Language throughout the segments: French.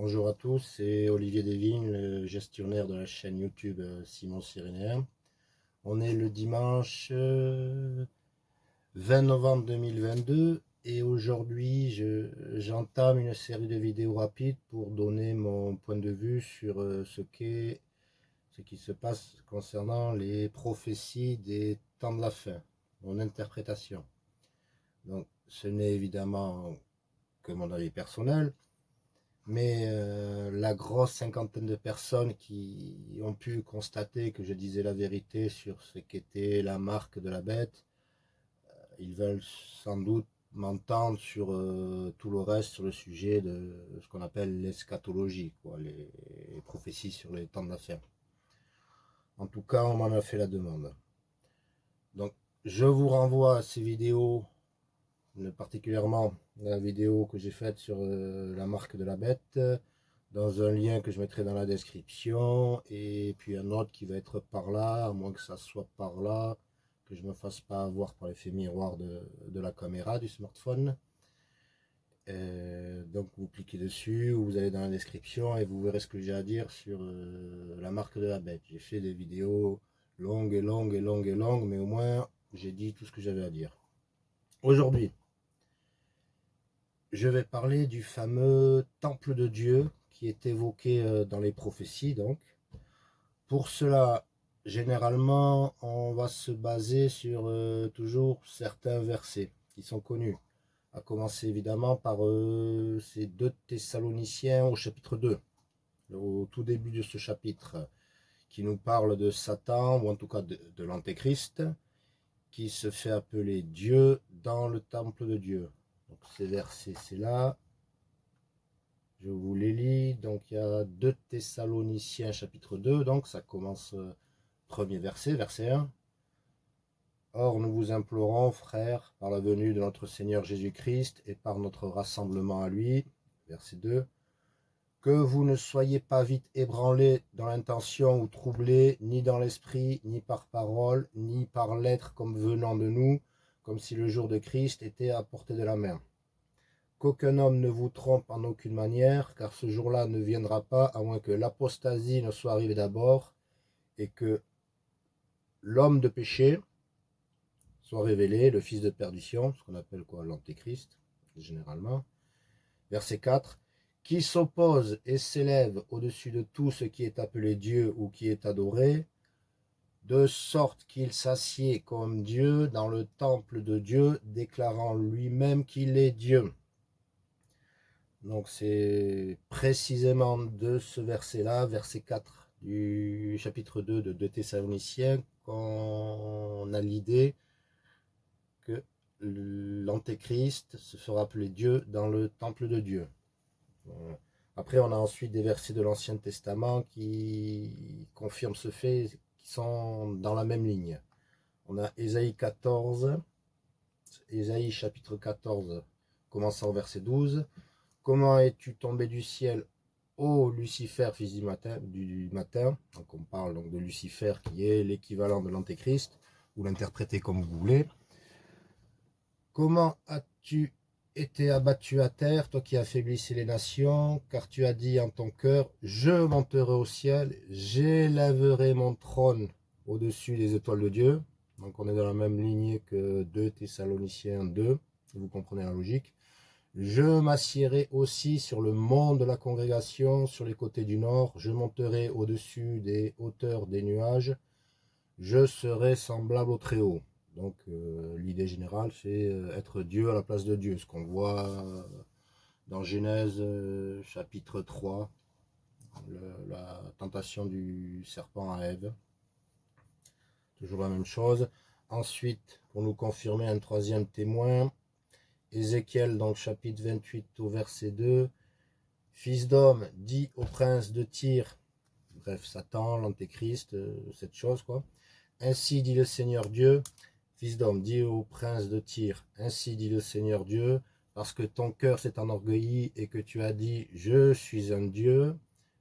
Bonjour à tous, c'est Olivier Desvignes, le gestionnaire de la chaîne YouTube euh, Simon Cyrénéen. On est le dimanche 20 euh, novembre 2022 et aujourd'hui j'entame une série de vidéos rapides pour donner mon point de vue sur euh, ce qui se passe concernant les prophéties des temps de la fin, mon interprétation. Donc ce n'est évidemment que mon avis personnel, mais euh, la grosse cinquantaine de personnes qui ont pu constater que je disais la vérité sur ce qu'était la marque de la bête, euh, ils veulent sans doute m'entendre sur euh, tout le reste, sur le sujet de ce qu'on appelle l'eschatologie, les, les, prophéties sur les temps de la fin. En tout cas, on m'en a fait la demande. Donc, je vous renvoie à ces vidéos particulièrement la vidéo que j'ai faite sur euh, la marque de la bête, dans un lien que je mettrai dans la description, et puis un autre qui va être par là, à moins que ça soit par là, que je me fasse pas avoir par l'effet miroir de, la caméra du smartphone. Euh, donc vous cliquez dessus, ou vous allez dans la description et vous verrez ce que j'ai à dire sur euh, la marque de la bête. J'ai fait des vidéos longues et longues et longues et longues, mais au moins j'ai dit tout ce que j'avais à dire. Aujourd'hui, je vais parler du fameux temple de Dieu qui est évoqué euh, dans les prophéties. Donc, Pour cela, généralement, on va se baser sur euh, toujours certains versets qui sont connus. À commencer évidemment par euh, ces deux Thessaloniciens au chapitre 2, au tout début de ce chapitre, qui nous parle de Satan, ou en tout cas de, de l'Antéchrist, qui se fait appeler Dieu dans le temple de Dieu. Donc ces versets, c'est là. Je vous les lis. Donc il y a 2 Thessaloniciens chapitre 2. Donc ça commence euh, premier verset, verset 1. Or nous vous implorons, frères, par la venue de notre Seigneur Jésus-Christ et par notre rassemblement à lui, verset 2, que vous ne soyez pas vite ébranlés dans l'intention ou troublés, ni dans l'esprit, ni par parole, ni par lettre comme venant de nous, comme si le jour de Christ était à portée de la main. Qu'aucun homme ne vous trompe en aucune manière, car ce jour-là ne viendra pas, à moins que l'apostasie ne soit arrivée d'abord, et que l'homme de péché soit révélé, le fils de perdition, ce qu'on appelle quoi l'antéchrist, généralement. Verset 4, qui s'oppose et s'élève au-dessus de tout ce qui est appelé Dieu ou qui est adoré, de sorte qu'il s'assied comme Dieu dans le temple de Dieu, déclarant lui-même qu'il est Dieu. Donc c'est précisément de ce verset-là, verset 4 du chapitre 2 de 2 Thessaloniciens, qu'on a l'idée que l'Antéchrist se fera appeler Dieu dans le temple de Dieu. Après, on a ensuite des versets de l'Ancien Testament qui confirment ce fait, sont dans la même ligne. On a Ésaïe 14, Ésaïe chapitre 14, commençant au verset 12. Comment es-tu tombé du ciel, ô Lucifer, fils du matin, du, matin? Donc on parle donc de Lucifer qui est l'équivalent de l'Antéchrist, ou l'interpréter comme vous voulez. Comment as-tu été abattu à terre, toi qui affaiblissais les nations, car tu as dit en ton cœur, je monterai au ciel, j'élèverai mon trône au-dessus des étoiles de Dieu. Donc on est dans la même lignée que 2 Thessaloniciens 2, vous comprenez la logique. Je m'assierai aussi sur le mont de la congrégation, sur les côtés du nord, je monterai au-dessus des hauteurs des nuages, je serai semblable au Très-Haut. Donc euh, l'idée générale, c'est euh, être Dieu à la place de Dieu, ce qu'on voit euh, dans Genèse chapitre 3, la tentation du serpent à Ève. Toujours la même chose. Ensuite, pour nous confirmer un troisième témoin, Ézéchiel, dans le chapitre 28 au verset 2, Fils d'homme, dit au prince de Tyr, bref, Satan, l'antéchrist, cette chose, quoi. Ainsi dit le Seigneur Dieu, Fils d'homme, dis au prince de Tyr, ainsi dit le Seigneur Dieu, parce que ton cœur s'est enorgueilli et que tu as dit, je suis un Dieu,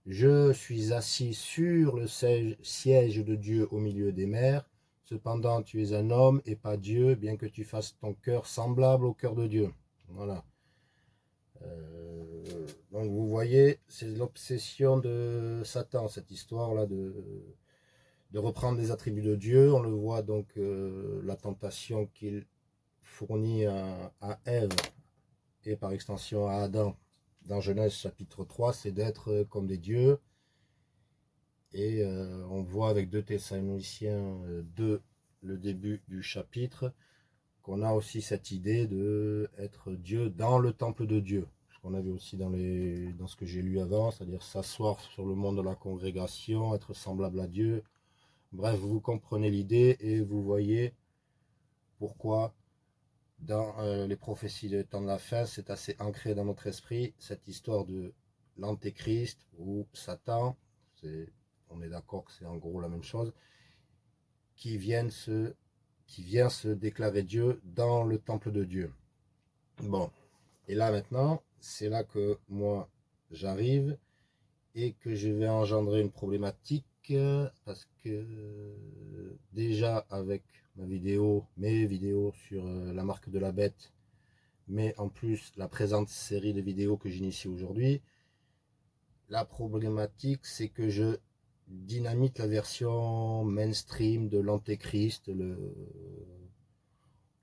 je suis assis sur le siège de Dieu au milieu des mers, cependant tu es un homme et pas Dieu, bien que tu fasses ton cœur semblable au cœur de Dieu. Voilà. Euh, Donc vous voyez, c'est l'obsession de Satan, cette histoire-là de, de reprendre les attributs de Dieu. On le voit donc, euh, la tentation qu'il fournit à, Ève et par extension à Adam dans Genèse chapitre 3, c'est d'être comme des dieux. Et euh, on voit avec 2 Thessaloniciens 2, le début du chapitre, qu'on a aussi cette idée de être Dieu dans le temple de Dieu. Ce qu'on avait aussi dans, dans ce que j'ai lu avant, c'est-à-dire s'asseoir sur le monde de la congrégation, être semblable à Dieu. Bref, vous comprenez l'idée et vous voyez pourquoi dans euh, les prophéties de temps de la fin, c'est assez ancré dans notre esprit, cette histoire de l'antéchrist ou Satan, on est d'accord que c'est en gros la même chose, qui, viennent se, qui vient se déclarer Dieu dans le temple de Dieu. Bon, et là maintenant, c'est là que moi j'arrive et que je vais engendrer une problématique parce que déjà avec ma vidéo, mes vidéos sur euh, la marque de la bête, mais en plus la présente série de vidéos que j'initie aujourd'hui, la problématique c'est que je dynamite la version mainstream de l'antéchrist, le,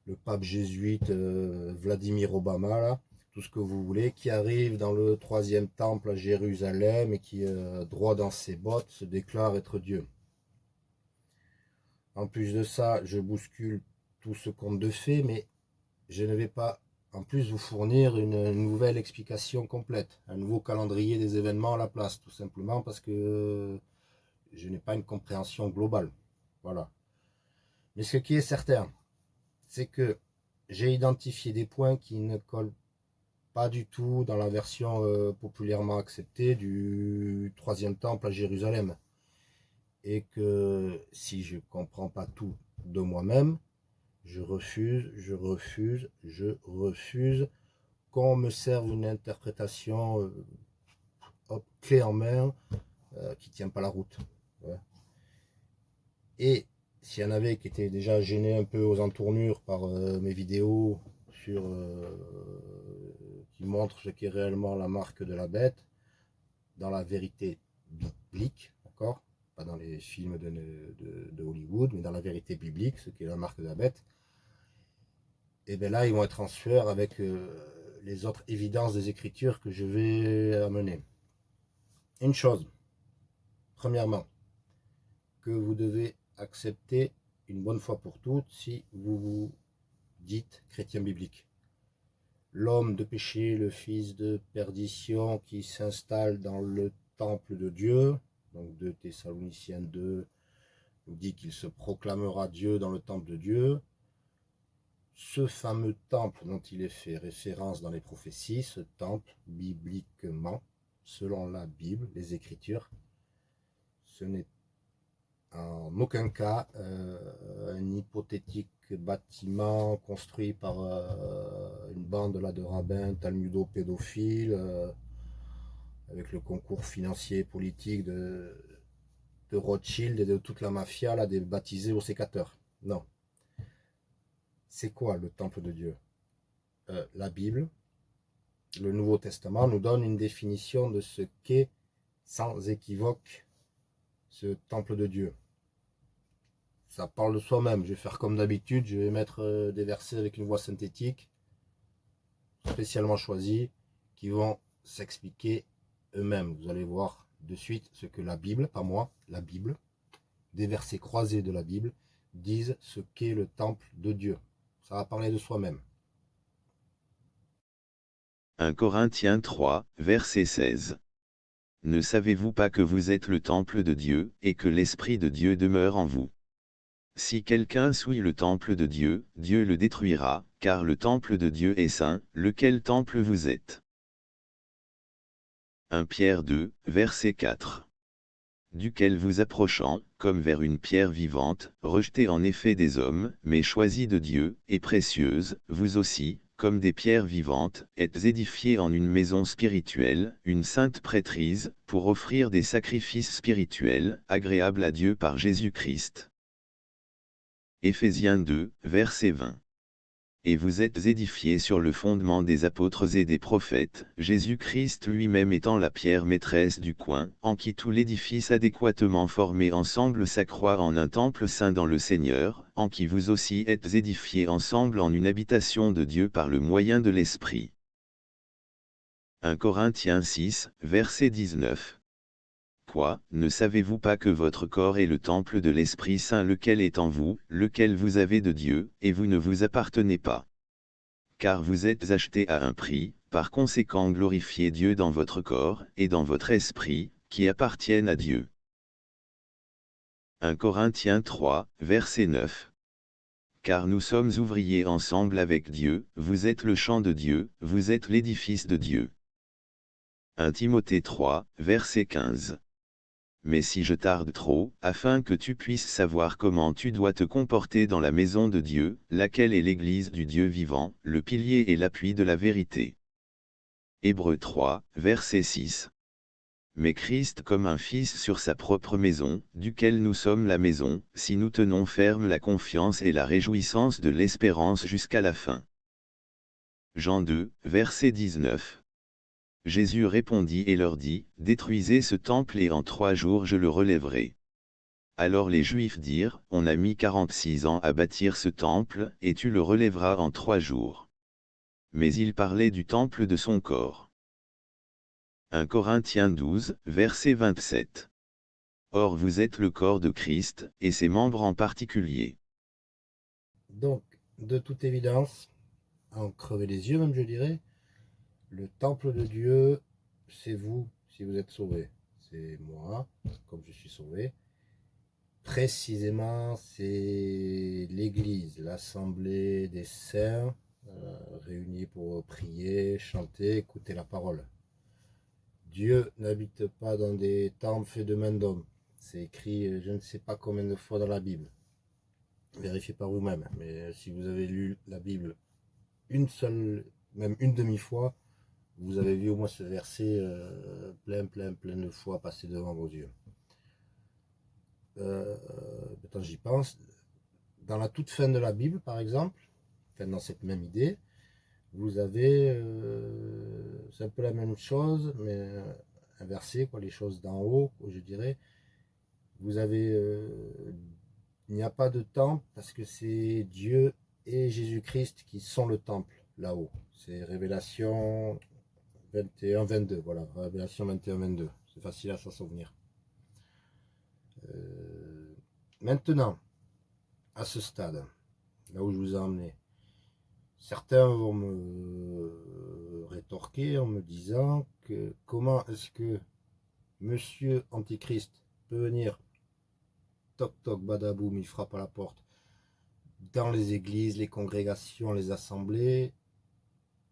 le pape jésuite euh, Vladimir Obama, là, tout ce que vous voulez, qui arrive dans le troisième temple à Jérusalem et qui, euh, droit dans ses bottes, se déclare être Dieu. En plus de ça, je bouscule tout ce conte de fait, mais je ne vais pas en plus vous fournir une nouvelle explication complète, un nouveau calendrier des événements à la place, tout simplement parce que je n'ai pas une compréhension globale. Voilà. Mais ce qui est certain, c'est que j'ai identifié des points qui ne collent pas du tout dans la version euh, populairement acceptée du troisième temple à Jérusalem. Et que si je ne comprends pas tout de moi-même, je refuse, je refuse, je refuse qu'on me serve une interprétation euh, clé en main euh, qui ne tient pas la route. Et s'il y en avait qui étaient déjà gênés un peu aux entournures par euh, mes vidéos euh, qui montrent ce qu'est réellement la marque de la bête, dans la vérité biblique, d'accord? Pas dans les films de, Hollywood, mais dans la vérité biblique, ce qu'est la marque de la bête. Et bien là, ils vont être en sueur avec euh, les autres évidences des Écritures que je vais amener. Une chose, premièrement, que vous devez accepter une bonne fois pour toutes si vous vous dites chrétien biblique. L'homme de péché, le fils de perdition qui s'installe dans le temple de Dieu, donc de Thessaloniciens 2 nous dit qu'il se proclamera Dieu dans le temple de Dieu. Ce fameux temple dont il est fait référence dans les prophéties, ce temple, bibliquement, selon la Bible, les Écritures, ce n'est en aucun cas euh, un hypothétique bâtiment construit par euh, une bande de rabbins talmudo-pédophiles euh, avec le concours financier et politique de, Rothschild et de toute la mafia là, des baptisés aux sécateurs. Non. C'est quoi le temple de Dieu? La Bible, le Nouveau Testament nous donne une définition de ce qu'est sans équivoque ce temple de Dieu ça parle de soi-même. Je vais faire comme d'habitude, je vais mettre euh, des versets avec une voix synthétique, spécialement choisis, qui vont s'expliquer eux-mêmes. Vous allez voir de suite ce que la Bible, pas moi, la Bible, des versets croisés de la Bible, disent ce qu'est le temple de Dieu. Ça va parler de soi-même. 1 Corinthiens 3, verset 16. Ne savez-vous pas que vous êtes le temple de Dieu, et que l'Esprit de Dieu demeure en vous? Si quelqu'un souille le temple de Dieu, Dieu le détruira, car le temple de Dieu est saint, lequel temple vous êtes? 1 Pierre 2, verset 4. Duquel vous approchant, comme vers une pierre vivante, rejetée en effet des hommes, mais choisie de Dieu, et précieuse, vous aussi, comme des pierres vivantes, êtes édifiés en une maison spirituelle, une sainte prêtrise, pour offrir des sacrifices spirituels, agréables à Dieu par Jésus-Christ. Éphésiens 2, verset 20. Et vous êtes édifiés sur le fondement des apôtres et des prophètes, Jésus-Christ lui-même étant la pierre maîtresse du coin, en qui tout l'édifice adéquatement formé ensemble s'accroît en un temple saint dans le Seigneur, en qui vous aussi êtes édifiés ensemble en une habitation de Dieu par le moyen de l'Esprit. 1 Corinthiens 6, verset 19 Ne savez-vous pas que votre corps est le temple de l'Esprit Saint lequel est en vous, lequel vous avez de Dieu, et vous ne vous appartenez pas? Car vous êtes achetés à un prix, par conséquent glorifiez Dieu dans votre corps, et dans votre esprit, qui appartiennent à Dieu. 1 Corinthiens 3, verset 9 car nous sommes ouvriers ensemble avec Dieu, vous êtes le champ de Dieu, vous êtes l'édifice de Dieu. 1 Timothée 3, verset 15 mais si je tarde trop, afin que tu puisses savoir comment tu dois te comporter dans la maison de Dieu, laquelle est l'Église du Dieu vivant, le pilier et l'appui de la vérité. Hébreux 3, verset 6. Mais Christ comme un fils sur sa propre maison, duquel nous sommes la maison, si nous tenons ferme la confiance et la réjouissance de l'espérance jusqu'à la fin. Jean 2, verset 19. Jésus répondit et leur dit, Détruisez ce temple et en trois jours je le relèverai. Alors les Juifs dirent, On a mis quarante-six ans à bâtir ce temple, et tu le relèveras en trois jours. Mais il parlait du temple de son corps. 1 Corinthiens 12, verset 27. Or vous êtes le corps de Christ, et ses membres en particulier. Donc, de toute évidence, en crever les yeux même je dirais, le temple de Dieu, c'est vous, si vous êtes sauvé. C'est moi, comme je suis sauvé. Précisément, c'est l'Église, l'Assemblée des saints, euh, réunis pour prier, chanter, écouter la parole. Dieu n'habite pas dans des temples faits de main d'homme. C'est écrit je ne sais pas combien de fois dans la Bible. Vérifiez par vous-même. Mais si vous avez lu la Bible une seule, même une demi-fois, vous avez vu au moins ce verset euh, plein, plein, plein de fois passer devant vos yeux. Euh, j'y pense, dans la toute fin de la Bible, par exemple, dans cette même idée, vous avez, euh, c'est un peu la même chose, mais inversé, quoi, les choses d'en haut, je dirais. Vous avez, il n'y a pas de temple parce que c'est Dieu et Jésus-Christ qui sont le temple là-haut. C'est Révélation 21, 22, voilà, Révélation 21, 22. C'est facile à s'en souvenir. Euh, maintenant, à ce stade, là où je vous ai emmené, certains vont me rétorquer en me disant que comment est-ce que Monsieur Antichrist peut venir, toc toc badaboum, il frappe à la porte, dans les églises, les congrégations, les assemblées,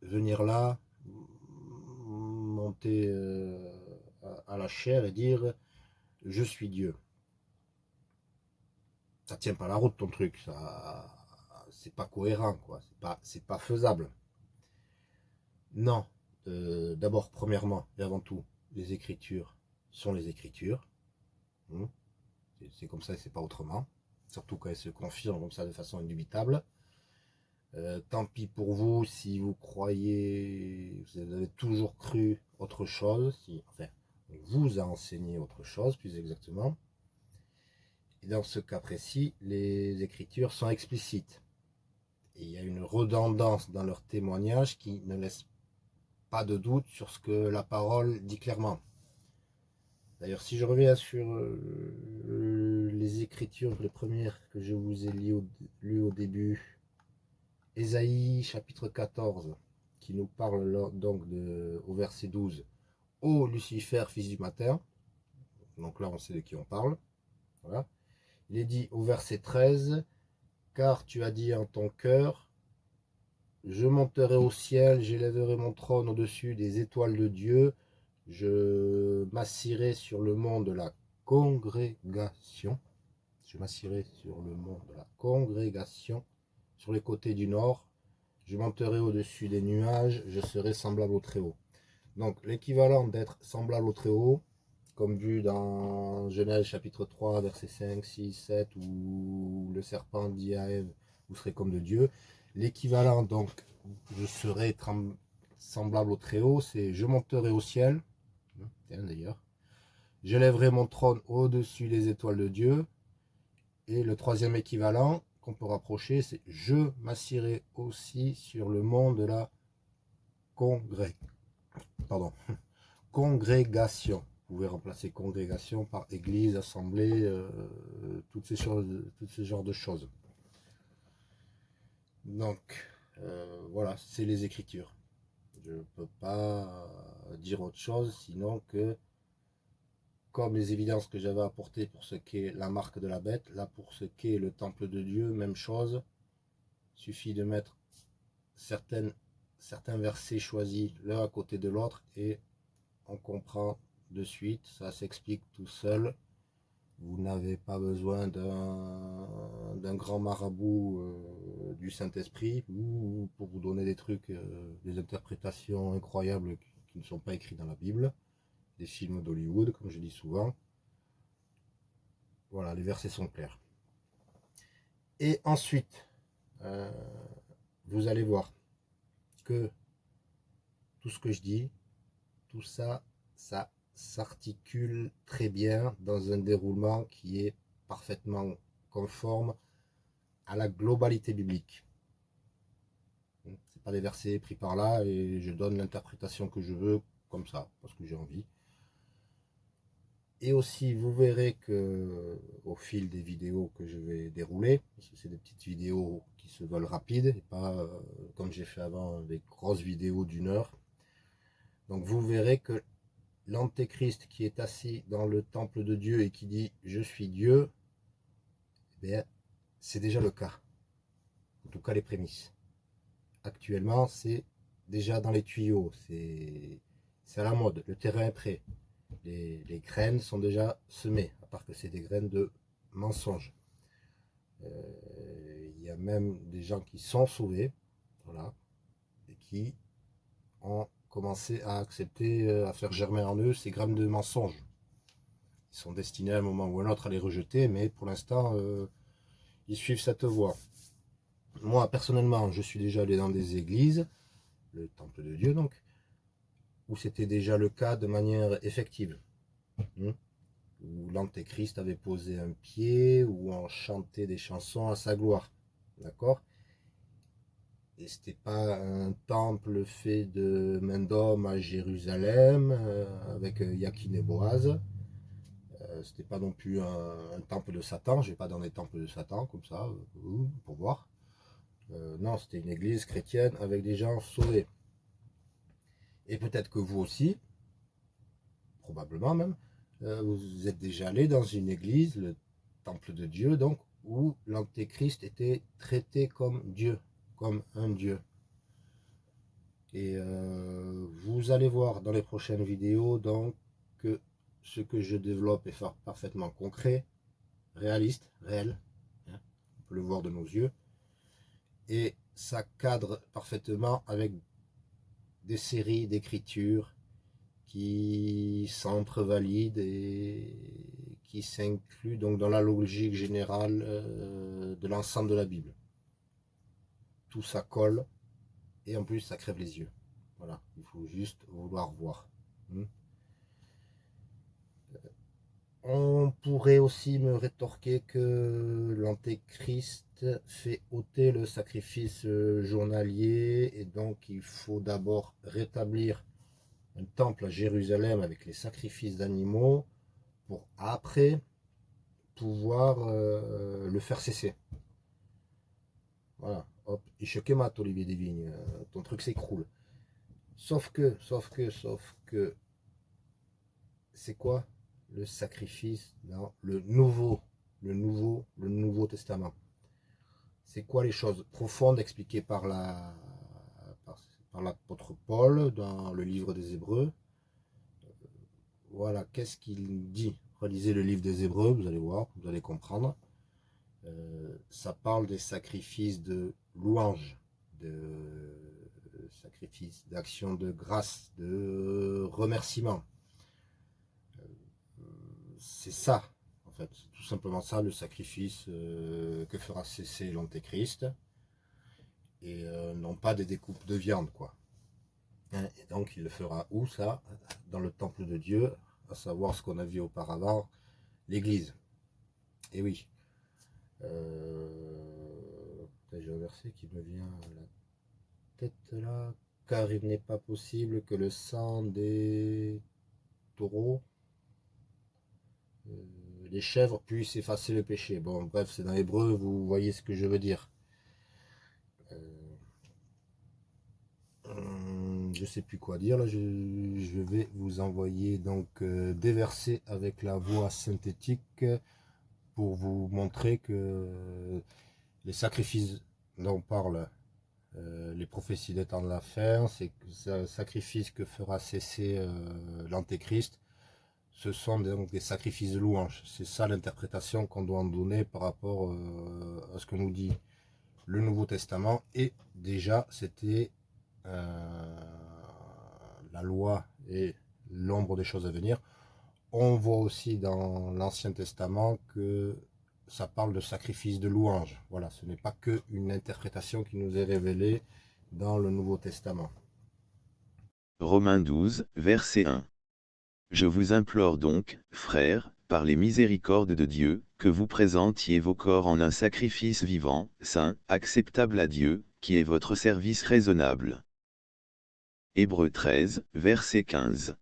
venir là, euh, à la chair et dire je suis Dieu. Ça tient pas la route ton truc, ça c'est pas cohérent quoi, c'est pas pas faisable. Non, euh, d'abord premièrement et avant tout, les écritures sont les écritures. Hmm. C'est comme ça et c'est pas autrement. Surtout quand elles se confirment comme ça de façon indubitable. Euh, tant pis pour vous si vous croyez, vous avez toujours cru autre chose, si, enfin, on vous a enseigné autre chose, plus exactement. Et dans ce cas précis, les écritures sont explicites. Et il y a une redondance dans leur témoignage qui ne laisse pas de doute sur ce que la parole dit clairement. D'ailleurs, si je reviens sur euh, les écritures, les premières que je vous ai lues au, début, Ésaïe chapitre 14, qui nous parle donc au verset 12. Ô Lucifer, fils du matin. Donc là, on sait de qui on parle. Il est dit au verset 13, car tu as dit en ton cœur, je monterai au ciel, j'élèverai mon trône au-dessus des étoiles de Dieu, je m'assirai sur le mont de la congrégation, je m'assirai sur le mont de la congrégation, sur les côtés du nord, je monterai au-dessus des nuages, je serai semblable au Très-Haut. Donc l'équivalent d'être semblable au Très-Haut, comme vu dans Genèse chapitre 3, verset 5, 6, 7, où le serpent dit à Ève, vous serez comme de Dieu, L'équivalent, donc, je serai semblable au Très-Haut, c'est je monterai au ciel, d'ailleurs, je lèverai mon trône au-dessus des étoiles de Dieu, et le troisième équivalent qu'on peut rapprocher, c'est je m'assierai aussi sur le mont de la congrès. Pardon, congrégation. Vous pouvez remplacer congrégation par église, assemblée, euh, toutes, ces choses, toutes ces genres de choses. Donc, euh, voilà, c'est les Écritures. Je ne peux pas dire autre chose, sinon que, comme les évidences que j'avais apportées pour ce qu'est la marque de la bête, là pour ce qu'est le temple de Dieu, même chose. Suffit de mettre certains versets choisis l'un à côté de l'autre et on comprend de suite, ça s'explique tout seul. Vous n'avez pas besoin d'un grand marabout euh, du Saint-Esprit pour vous donner des trucs, euh, des interprétations incroyables qui, ne sont pas écrits dans la Bible, des films d'Hollywood, comme je dis souvent. Voilà, les versets sont clairs. Et ensuite, euh, vous allez voir que tout ce que je dis, tout ça, ça s'articule très bien dans un déroulement qui est parfaitement conforme à la globalité biblique. C'est pas des versets pris par là et je donne l'interprétation que je veux comme ça, parce que j'ai envie. Et aussi, vous verrez que au fil des vidéos que je vais dérouler, parce que c'est des petites vidéos qui se veulent rapides, et pas euh, comme j'ai fait avant, des grosses vidéos d'une heure. Donc vous verrez que l'antéchrist qui est assis dans le temple de Dieu et qui dit « je suis Dieu eh c'est déjà le cas. En tout cas, les prémices. Actuellement, c'est déjà dans les tuyaux. C'est à la mode. Le terrain est prêt. Les, graines sont déjà semées, à part que c'est des graines de mensonges. Euh, il y a même des gens qui sont sauvés, voilà, et qui ont commencer à accepter, euh, à faire germer en eux ces grammes de mensonges. Ils sont destinés à un moment ou à un autre à les rejeter, mais pour l'instant, euh, ils suivent cette voie. Moi, personnellement, je suis déjà allé dans des églises, le temple de Dieu donc, où c'était déjà le cas de manière effective. Hmm, où l'antéchrist avait posé un pied, où on chantait des chansons à sa gloire. D'accord? Et c'était pas un temple fait de main d'homme à Jérusalem euh, avec euh, Yakin et Boaz. Euh, c'était pas non plus un, temple de Satan. Je vais pas dans les temples de Satan comme ça pour voir. non, c'était une église chrétienne avec des gens sauvés. Et peut-être que vous aussi, probablement même, vous êtes déjà allé dans une église, le temple de Dieu, donc, où l'antéchrist était traité comme Dieu comme un Dieu. Et euh, vous allez voir dans les prochaines vidéos donc que ce que je développe est parfaitement concret, réaliste, réel. Hein, on peut le voir de nos yeux. Et ça cadre parfaitement avec des séries d'écritures qui s'entrevalident et qui s'incluent donc dans la logique générale euh, de l'ensemble de la Bible tout ça colle et en plus ça crève les yeux. Voilà, il faut juste vouloir voir. Hmm. On pourrait aussi me rétorquer que l'antéchrist fait ôter le sacrifice euh, journalier et donc il faut d'abord rétablir un temple à Jérusalem avec les sacrifices d'animaux pour après pouvoir euh, le faire cesser. Voilà. Hop, mat Olivier des Vignes, euh, ton truc s'écroule. Sauf que, sauf que, sauf que, c'est quoi? Le sacrifice dans le nouveau, le nouveau, le nouveau testament C'est quoi les choses profondes expliquées par la par, l'apôtre Paul dans le livre des Hébreux? Voilà, qu'est-ce qu'il dit? Relisez le livre des Hébreux, vous allez voir, vous allez comprendre. Euh, ça parle des sacrifices de louange, de sacrifice, d'action de grâce, de remerciement. C'est ça, en fait, tout simplement ça, le sacrifice euh, que fera cesser l'Antéchrist. et euh, non pas des découpes de viande, quoi. Hein, et donc il le fera où ça? Dans le temple de Dieu, à savoir ce qu'on a vu auparavant, l'église. Et oui. Euh, J'ai un verset qui me vient à la tête là. Car il n'est pas possible que le sang des taureaux, les chèvres puissent effacer le péché. Bon, bref, c'est dans l'hébreu, vous voyez ce que je veux dire. je sais plus quoi dire là je, vais vous envoyer donc euh, des versets avec la voix synthétique pour vous montrer que les sacrifices dont parlent euh, les prophéties des temps de la fin c'est ce sacrifice que fera cesser euh, l'antéchrist ce sont donc des sacrifices de louange c'est ça l'interprétation qu'on doit en donner par rapport à ce que nous dit le Nouveau Testament et déjà c'était la loi et l'ombre des choses à venir. On voit aussi dans l'Ancien Testament que ça parle de sacrifice de louange. Voilà, ce n'est pas que une interprétation qui nous est révélée dans le Nouveau Testament. Romains 12, verset 1. Je vous implore donc, frères, par les miséricordes de Dieu, que vous présentiez vos corps en un sacrifice vivant, saint, acceptable à Dieu, qui est votre service raisonnable. Hébreux 13, verset 15.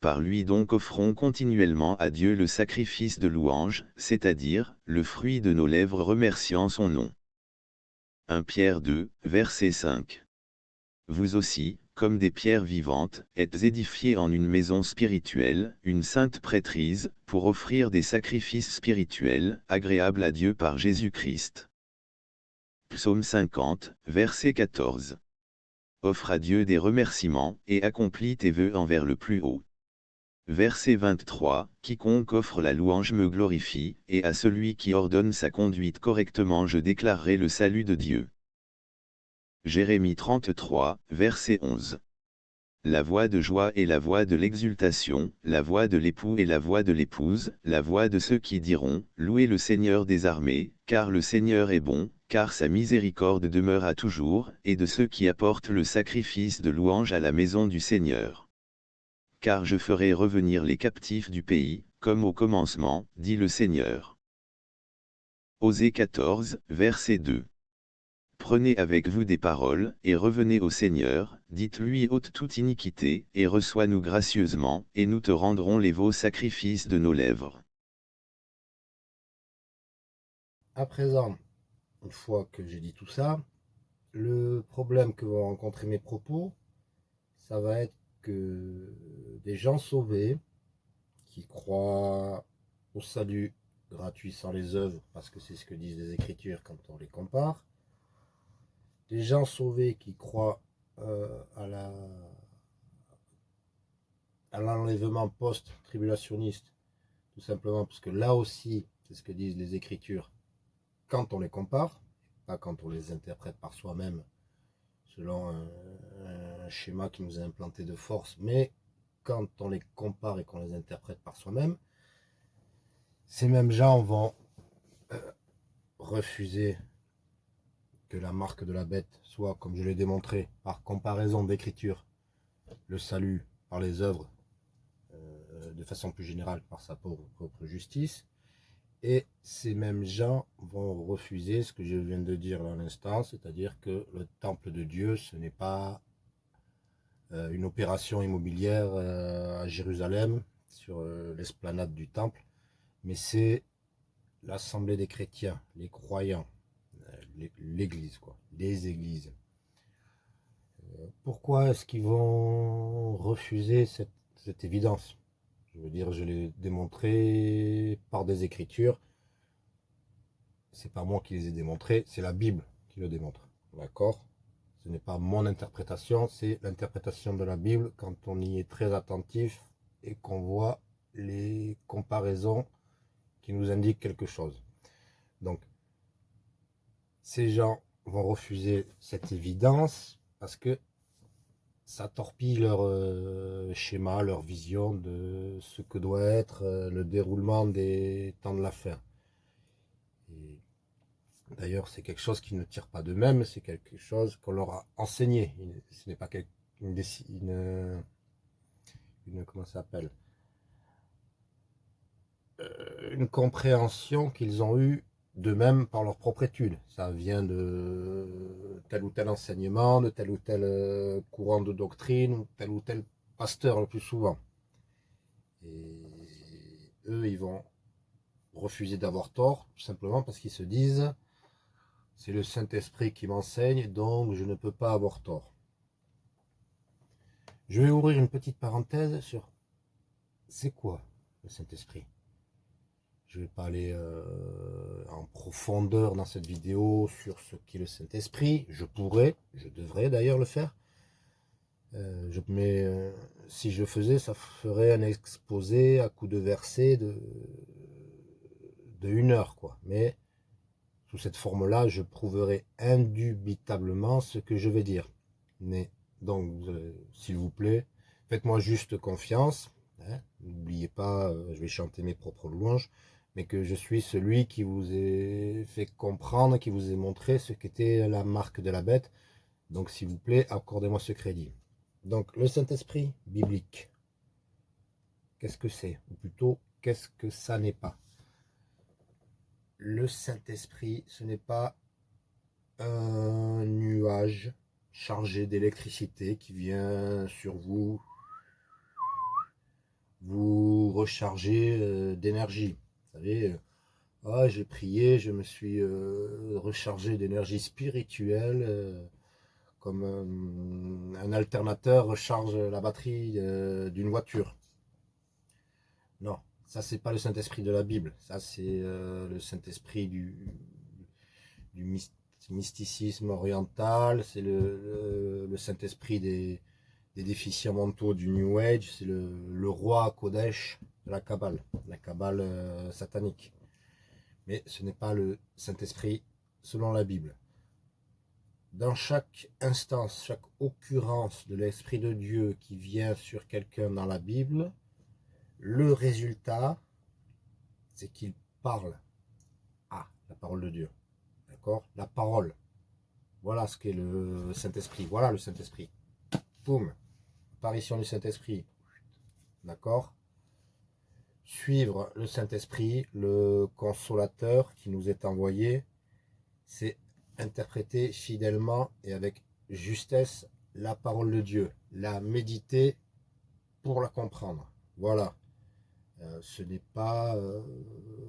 Par lui donc offrons continuellement à Dieu le sacrifice de louange, c'est-à-dire, le fruit de nos lèvres remerciant son nom. 1 Pierre 2, verset 5. Vous aussi, comme des pierres vivantes, êtes édifiés en une maison spirituelle, une sainte prêtrise, pour offrir des sacrifices spirituels, agréables à Dieu par Jésus-Christ. Psaume 50, verset 14 offre à Dieu des remerciements, et accomplis tes vœux envers le plus haut. Verset 23, Quiconque offre la louange me glorifie, et à celui qui ordonne sa conduite correctement je déclarerai le salut de Dieu. Jérémie 33, verset 11. La voix de joie et la voix de l'exultation, la voix de l'époux et la voix de l'épouse, la voix de ceux qui diront, Louez le Seigneur des armées, car le Seigneur est bon, car sa miséricorde demeure à toujours, et de ceux qui apportent le sacrifice de louange à la maison du Seigneur. Car je ferai revenir les captifs du pays, comme au commencement, dit le Seigneur. Osée 14, verset 2. Prenez avec vous des paroles, et revenez au Seigneur, dites-lui ôte toute iniquité, et reçois-nous gracieusement, et nous te rendrons les veaux sacrifices de nos lèvres. À présent, une fois que j'ai dit tout ça, le problème que vont rencontrer mes propos, ça va être que des gens sauvés qui croient au salut gratuit sans les œuvres, parce que c'est ce que disent les Écritures quand on les compare, des gens sauvés qui croient euh, à l'enlèvement post-tribulationniste, tout simplement parce que là aussi, c'est ce que disent les Écritures, quand on les compare, pas quand on les interprète par soi-même selon un, schéma qui nous est implanté de force, mais quand on les compare et qu'on les interprète par soi-même, ces mêmes gens vont euh, refuser que la marque de la bête soit, comme je l'ai démontré, par comparaison d'écriture, le salut par les œuvres, euh, de façon plus générale par sa propre justice, et ces mêmes gens vont refuser ce que je viens de dire à l'instant, c'est-à-dire que le temple de Dieu, ce n'est pas euh, une opération immobilière euh, à Jérusalem, sur l'esplanade du temple, mais c'est l'assemblée des chrétiens, les croyants, l'église, quoi, les églises. Pourquoi est-ce qu'ils vont refuser cette évidence? Je veux dire, je l'ai démontré par des écritures. C'est pas moi qui les ai démontrées, c'est la Bible qui le démontre. D'accord? Ce n'est pas mon interprétation, c'est l'interprétation de la Bible quand on y est très attentif et qu'on voit les comparaisons qui nous indiquent quelque chose. Donc, ces gens vont refuser cette évidence parce que ça torpille leur euh, schéma, leur vision de ce que doit être euh, le déroulement des temps de la fin. D'ailleurs, c'est quelque chose qui ne tire pas d'eux-mêmes, c'est quelque chose qu'on leur a enseigné. Ce n'est pas une, une, une comment ça s'appelle? Euh, une compréhension qu'ils ont eue d'eux-mêmes par leur propre étude. Ça vient de tel ou tel enseignement, de tel ou tel euh, courant de doctrine, ou tel ou tel pasteur le plus souvent. Et eux, ils vont refuser d'avoir tort, tout simplement parce qu'ils se disent c'est le Saint-Esprit qui m'enseigne, donc je ne peux pas avoir tort. Je vais ouvrir une petite parenthèse sur c'est quoi le Saint-Esprit? Je ne vais pas aller euh, en profondeur dans cette vidéo sur ce qu'est le Saint-Esprit. Je pourrais, je devrais d'ailleurs le faire. Euh, mais euh, si je faisais, ça ferait un exposé à coup de verset de, de une heure. quoi. Mais sous cette forme-là, je prouverai indubitablement ce que je vais dire. Mais donc, s'il vous plaît, faites-moi juste confiance. Hein. N'oubliez pas, je vais chanter mes propres louanges mais que je suis celui qui vous ai fait comprendre, qui vous ai montré ce qu'était la marque de la bête. Donc, s'il vous plaît, accordez-moi ce crédit. Donc, le Saint-Esprit biblique, qu'est-ce que c'est? Ou plutôt, qu'est-ce que ça n'est pas? Le Saint-Esprit, ce n'est pas un nuage chargé d'électricité qui vient sur vous, vous recharger euh, d'énergie. Euh, ah, j'ai prié, je me suis euh, rechargé d'énergie spirituelle, euh, comme un alternateur recharge la batterie d'une voiture. Non, ça c'est pas le Saint-Esprit de la Bible, ça c'est le Saint-Esprit du, mysticisme oriental, c'est le, Saint-Esprit des, déficients mentaux du New Age, c'est le roi Kodesh, la Kabbale, la Kabbale euh, satanique. Mais ce n'est pas le Saint-Esprit selon la Bible. Dans chaque instance, chaque occurrence de l'Esprit de Dieu qui vient sur quelqu'un dans la Bible, le résultat, c'est qu'il parle à la parole de Dieu. D'accord? La parole. Voilà ce qu'est le Saint-Esprit. Voilà le Saint-Esprit. Boum. Apparition du Saint-Esprit. D'accord? Suivre le Saint-Esprit, le consolateur qui nous est envoyé, c'est interpréter fidèlement et avec justesse la parole de Dieu, la méditer pour la comprendre. Voilà. Euh, ce n'est pas euh,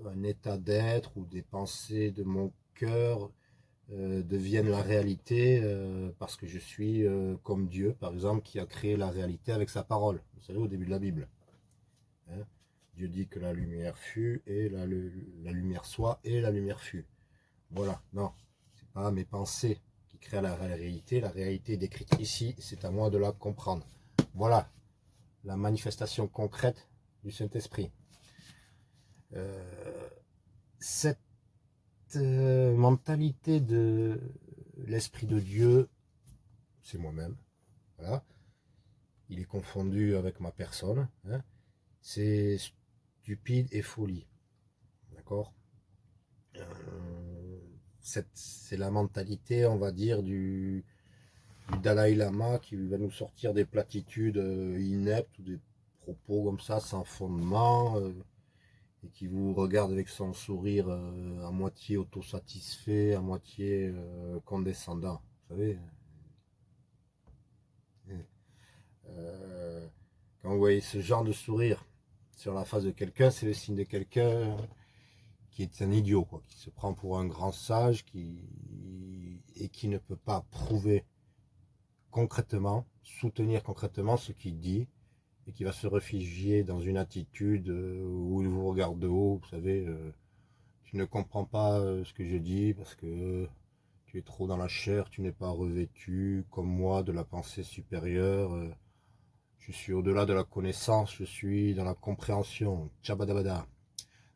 un état d'être ou des pensées de mon cœur euh, deviennent la réalité parce que je suis comme Dieu, par exemple, qui a créé la réalité avec sa parole. Vous savez, au début de la Bible. Hein. Dieu dit que la lumière fut, et la, lumière soit, et la lumière fut. Voilà, non, c'est pas mes pensées qui créent la réalité, la réalité décrite ici, c'est à moi de la comprendre. Voilà, la manifestation concrète du Saint-Esprit. Euh, cette euh, mentalité de l'Esprit de Dieu, c'est moi-même, voilà, il est confondu avec ma personne, hein. c'est stupide et folie. D'accord? Euh, C'est la mentalité, on va dire, du, Dalai Lama qui va nous sortir des platitudes euh, ineptes ou des propos comme ça, sans fondement, euh, et qui vous regarde avec son sourire à moitié autosatisfait, à moitié condescendant. Vous savez quand vous voyez ce genre de sourire sur la face de quelqu'un, c'est le signe de quelqu'un qui est un idiot, qui se prend pour un grand sage et qui ne peut pas prouver concrètement, soutenir concrètement ce qu'il dit, et qui va se réfugier dans une attitude euh, où il vous regarde de haut, vous savez, euh, tu ne comprends pas euh, ce que je dis parce que tu es trop dans la chair, tu n'es pas revêtu comme moi de la pensée supérieure, je suis au-delà de la connaissance, je suis dans la compréhension. Tchabadabada.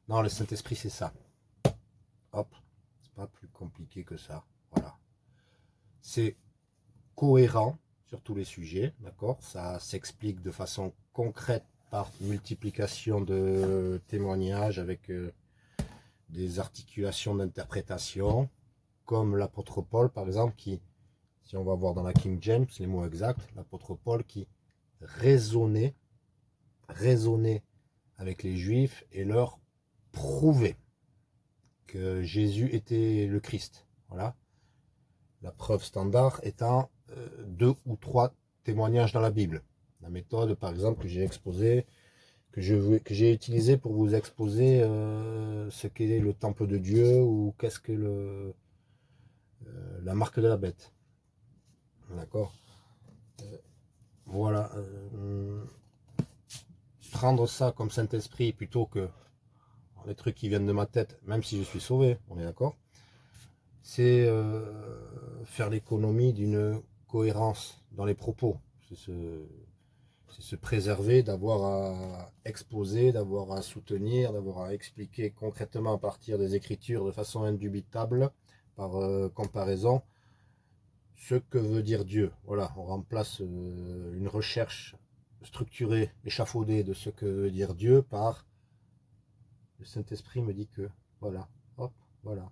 Non, le Saint-Esprit, c'est ça. Hop, c'est pas plus compliqué que ça. Voilà. C'est cohérent sur tous les sujets, d'accord? Ça s'explique de façon concrète par multiplication de témoignages avec euh, des articulations d'interprétation. comme l'apôtre Paul, par exemple, qui, si on va voir dans la King James, les mots exacts, l'apôtre Paul qui raisonnait, raisonnait avec les Juifs et leur prouvait que Jésus était le Christ. Voilà. La preuve standard étant euh, deux ou trois témoignages dans la Bible. La méthode, par exemple, que j'ai exposée, que j'ai utilisé pour vous exposer euh, ce qu'est le temple de Dieu ou qu'est-ce que le, euh, la marque de la bête. D'accord? Voilà. prendre ça comme Saint-Esprit plutôt que les trucs qui viennent de ma tête, même si je suis sauvé, on est d'accord c'est euh, faire l'économie d'une cohérence dans les propos. C'est se, préserver d'avoir à exposer, d'avoir à soutenir, d'avoir à expliquer concrètement à partir des écritures de façon indubitable, par euh, comparaison, ce que veut dire Dieu. Voilà, on remplace euh, une recherche structurée, échafaudée de ce que veut dire Dieu par le Saint-Esprit me dit que, voilà, hop, voilà.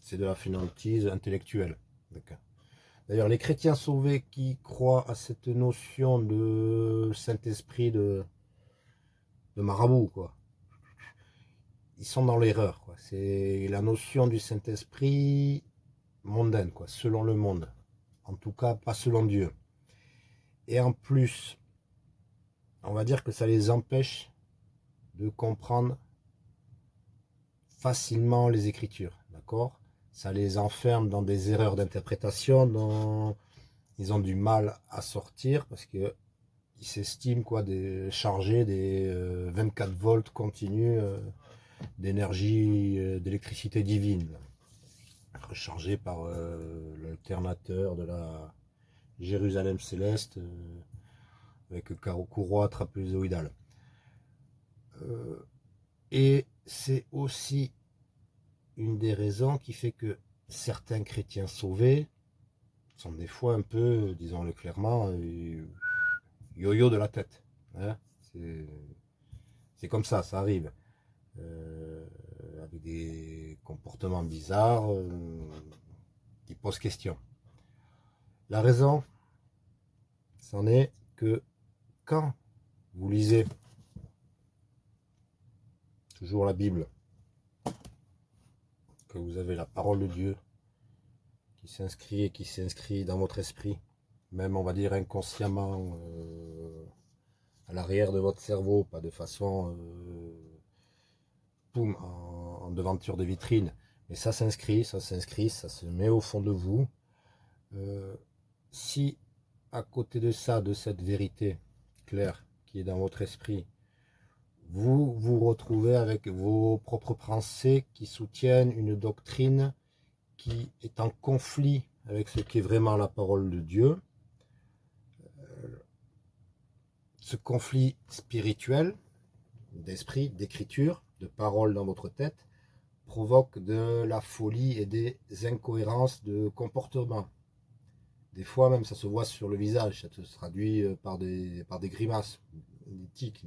C'est de la finantise intellectuelle. D'ailleurs, les chrétiens sauvés qui croient à cette notion de Saint-Esprit de, de marabout, quoi, ils sont dans l'erreur. C'est la notion du Saint-Esprit mondaine, quoi, selon le monde. En tout cas, pas selon Dieu. Et en plus, on va dire que ça les empêche de comprendre facilement les Écritures. D'accord? Ça les enferme dans des erreurs d'interprétation dont ils ont du mal à sortir parce que ils s'estiment quoi des charger des 24 euh, volts continus euh, d'énergie euh, d'électricité divine rechargé par l'alternateur de la Jérusalem céleste avec courroie trapézoïdale et c'est aussi une des raisons qui fait que certains chrétiens sauvés sont des fois un peu, disons-le clairement, euh, yo-yo de la tête. Hein. C'est comme ça, ça arrive. Euh, des comportements bizarres euh, qui posent question. La raison, c'en est que quand vous lisez toujours la Bible, que vous avez la parole de Dieu qui s'inscrit et qui s'inscrit dans votre esprit, même on va dire inconsciemment euh, à l'arrière de votre cerveau, pas de façon euh, devanture de vitrine, mais ça s'inscrit, ça s'inscrit, ça se met au fond de vous. Euh, si à côté de ça, de cette vérité claire qui est dans votre esprit, vous vous retrouvez avec vos propres pensées qui soutiennent une doctrine qui est en conflit avec ce qui est vraiment la parole de Dieu. Euh, ce conflit spirituel, d'esprit, d'écriture, de parole dans votre tête, provoque de la folie et des incohérences de comportement. Des fois même ça se voit sur le visage, ça se traduit euh, par des, par des grimaces, des tics,